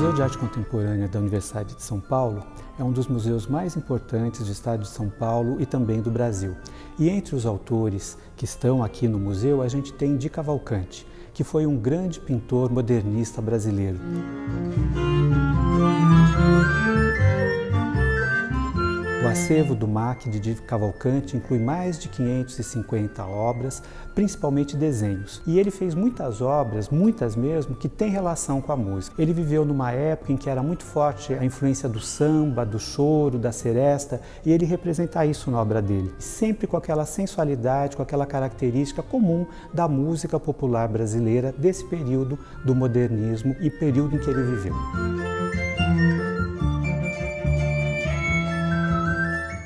Museu de Arte Contemporânea da Universidade de São Paulo é um dos museus mais importantes do estado de São Paulo e também do Brasil. E entre os autores que estão aqui no museu, a gente tem Di Cavalcante, que foi um grande pintor modernista brasileiro. Acervo do MAC de Cavalcante inclui mais de 550 obras, principalmente desenhos. E ele fez muitas obras, muitas mesmo, que têm relação com a música. Ele viveu numa época em que era muito forte a influência do samba, do choro, da seresta, e ele representa isso na obra dele. Sempre com aquela sensualidade, com aquela característica comum da música popular brasileira desse período do modernismo e período em que ele viveu.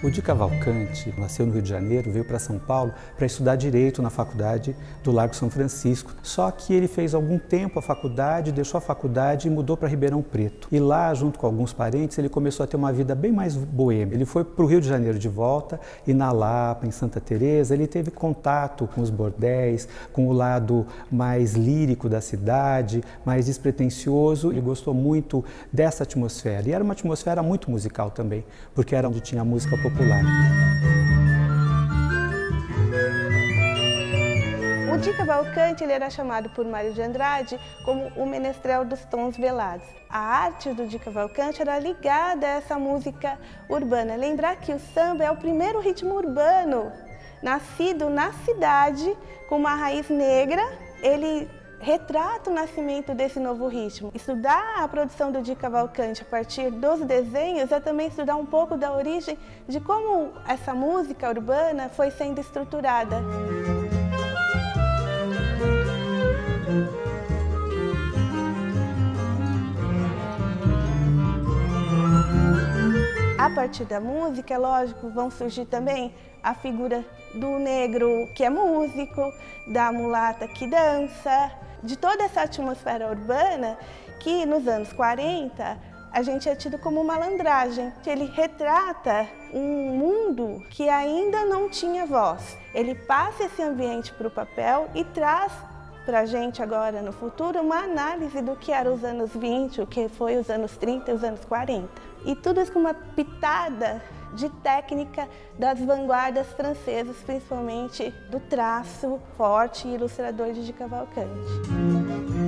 O Di Cavalcante nasceu no Rio de Janeiro, veio para São Paulo para estudar Direito na faculdade do Largo São Francisco. Só que ele fez algum tempo a faculdade, deixou a faculdade e mudou para Ribeirão Preto. E lá, junto com alguns parentes, ele começou a ter uma vida bem mais boêmia. Ele foi para o Rio de Janeiro de volta e na Lapa, em Santa Teresa, ele teve contato com os bordéis, com o lado mais lírico da cidade, mais despretensioso. Ele gostou muito dessa atmosfera. E era uma atmosfera muito musical também, porque era onde tinha música popular popular. O Di Cavalcante ele era chamado por Mário de Andrade como o menestrel dos tons velados. A arte do Di Cavalcante era ligada a essa música urbana. Lembrar que o samba é o primeiro ritmo urbano, nascido na cidade com uma raiz negra. Ele retrata o nascimento desse novo ritmo. Estudar a produção do Di Cavalcante a partir dos desenhos é também estudar um pouco da origem de como essa música urbana foi sendo estruturada. A partir da música, é lógico, vão surgir também a figura do negro que é músico, da mulata que dança, de toda essa atmosfera urbana que nos anos 40 a gente é tido como malandragem. Ele retrata um mundo que ainda não tinha voz. Ele passa esse ambiente para o papel e traz para a gente agora no futuro uma análise do que eram os anos 20, o que foi os anos 30 e os anos 40. E tudo isso com uma pitada de técnica das vanguardas francesas, principalmente do traço forte e ilustrador de Cavalcante.